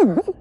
Mm-hmm.